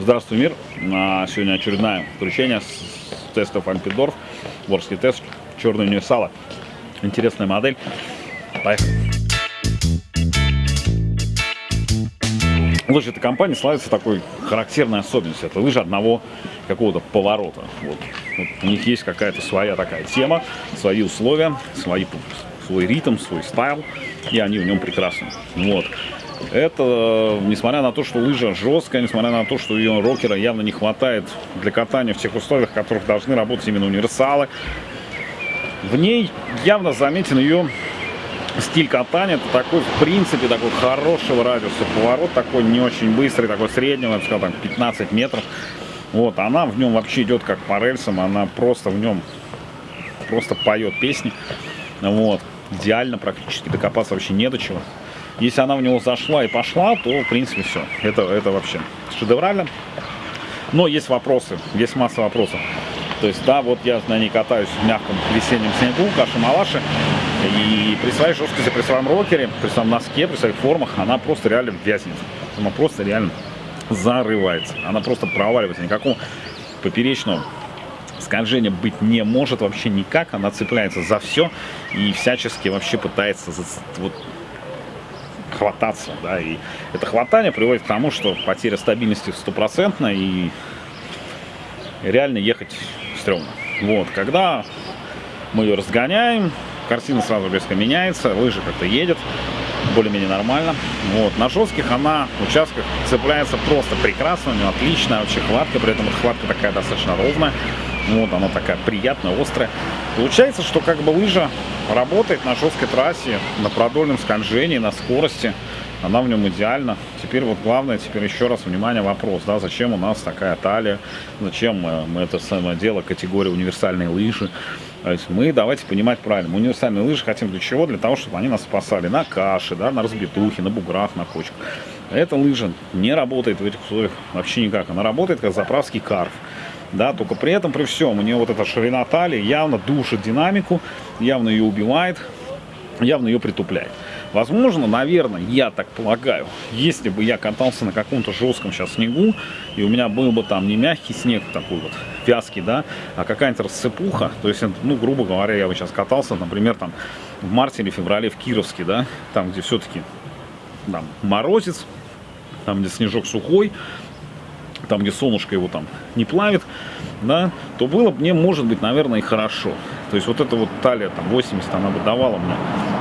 Здравствуй, мир! Сегодня очередное включение с тестов Альпидорф. Ворский тест, черный универсала. Интересная модель. Поехали! Лыжи этой компании славится такой характерной особенностью. Это лыжи одного какого-то поворота. Вот. Вот у них есть какая-то своя такая тема, свои условия, свои, свой ритм, свой стайл, и они в нем прекрасны. Вот. Это, несмотря на то, что лыжа жесткая, несмотря на то, что ее рокера явно не хватает для катания в тех условиях, в которых должны работать именно универсалы, в ней явно заметен ее стиль катания. Это такой, в принципе, такой хорошего радиуса поворот, такой не очень быстрый, такой среднего, я бы сказал, там 15 метров. Вот, она в нем вообще идет как по рельсам, она просто в нем просто поет песни. Вот, идеально практически, докопаться вообще не до чего. Если она в него зашла и пошла, то, в принципе, все. Это, это вообще шедеврально. Но есть вопросы, есть масса вопросов. То есть, да, вот я на ней катаюсь в мягком весеннем снегу, каши-малаши. И при своей жесткости, при своем рокере, при своем носке, при своих формах, она просто реально вязнет. Она просто реально зарывается. Она просто проваливается. Никакого поперечного скольжения быть не может вообще никак. Она цепляется за все и всячески вообще пытается вот, хвататься. Да, и это хватание приводит к тому, что потеря стабильности стопроцентна и реально ехать стрёмно. Вот, когда мы ее разгоняем, картина сразу резко меняется, лыжа как-то едет, более-менее нормально. Вот, на жестких она участках цепляется просто прекрасно, у нее отличная вообще хватка, при этом эта хватка такая достаточно ровная. Вот, она такая приятная, острая. Получается, что как бы лыжа работает на жесткой трассе, на продольном скольжении, на скорости. Она в нем идеальна. Теперь вот главное, теперь еще раз, внимание, вопрос, да, зачем у нас такая талия, зачем мы, это самое дело, категория универсальные лыжи. То есть мы, давайте понимать правильно, мы универсальные лыжи хотим для чего? Для того, чтобы они нас спасали на каше, да, на разбитухе, на буграх, на кочках. Эта лыжа не работает в этих условиях вообще никак. Она работает как заправский карф да, только при этом, при всем, у нее вот эта ширина талии явно душит динамику, явно ее убивает, явно ее притупляет. Возможно, наверное, я так полагаю, если бы я катался на каком-то жестком сейчас снегу, и у меня был бы там не мягкий снег такой вот, вязкий, да, а какая-нибудь рассыпуха, то есть, ну, грубо говоря, я бы сейчас катался, например, там, в марте или феврале в Кировске, да, там, где все-таки там морозец, там, где снежок сухой, там, где солнышко его там не плавит, да, то было бы мне, может быть, наверное, и хорошо. То есть вот эта вот талия, там, 80, она бы давала мне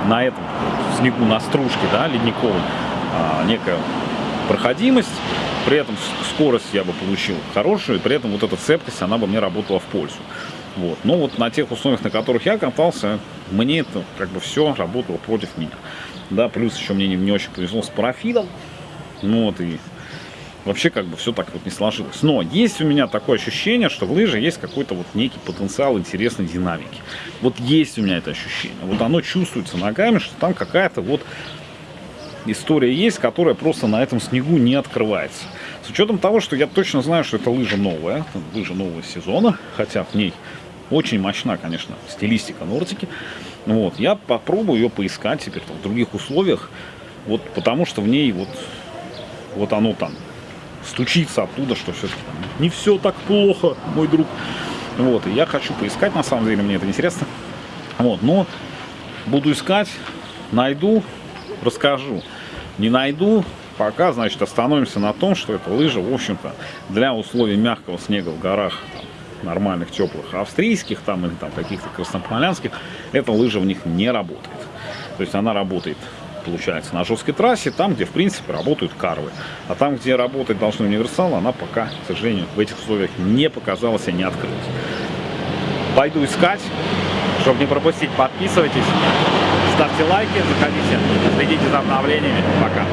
на этом снегу, на стружке, да, ледниковой, а, некая проходимость, при этом скорость я бы получил хорошую, и при этом вот эта цепкость, она бы мне работала в пользу. Вот. Но вот на тех условиях, на которых я катался, мне это как бы все работало против меня. Да, плюс еще мне не, не очень повезло с парафидом. Ну вот, и вообще как бы все так вот не сложилось. Но есть у меня такое ощущение, что в лыже есть какой-то вот некий потенциал интересной динамики. Вот есть у меня это ощущение. Вот оно чувствуется ногами, что там какая-то вот история есть, которая просто на этом снегу не открывается. С учетом того, что я точно знаю, что это лыжа новая, лыжа нового сезона, хотя в ней очень мощна, конечно, стилистика Нортики. Вот, я попробую ее поискать теперь в других условиях, вот потому что в ней вот, вот оно там стучится оттуда, что все-таки не все так плохо, мой друг. Вот, и я хочу поискать, на самом деле, мне это интересно. Вот, но буду искать, найду, расскажу. Не найду, пока, значит, остановимся на том, что эта лыжа, в общем-то, для условий мягкого снега в горах, там, нормальных, теплых, австрийских там или там каких-то краснополянских, эта лыжа в них не работает. То есть она работает получается, на жесткой трассе, там, где, в принципе, работают карвы. А там, где работать должны универсалы, она пока, к сожалению, в этих условиях не показалась и не открылась. Пойду искать. Чтобы не пропустить, подписывайтесь, ставьте лайки, заходите, следите за обновлениями. Пока.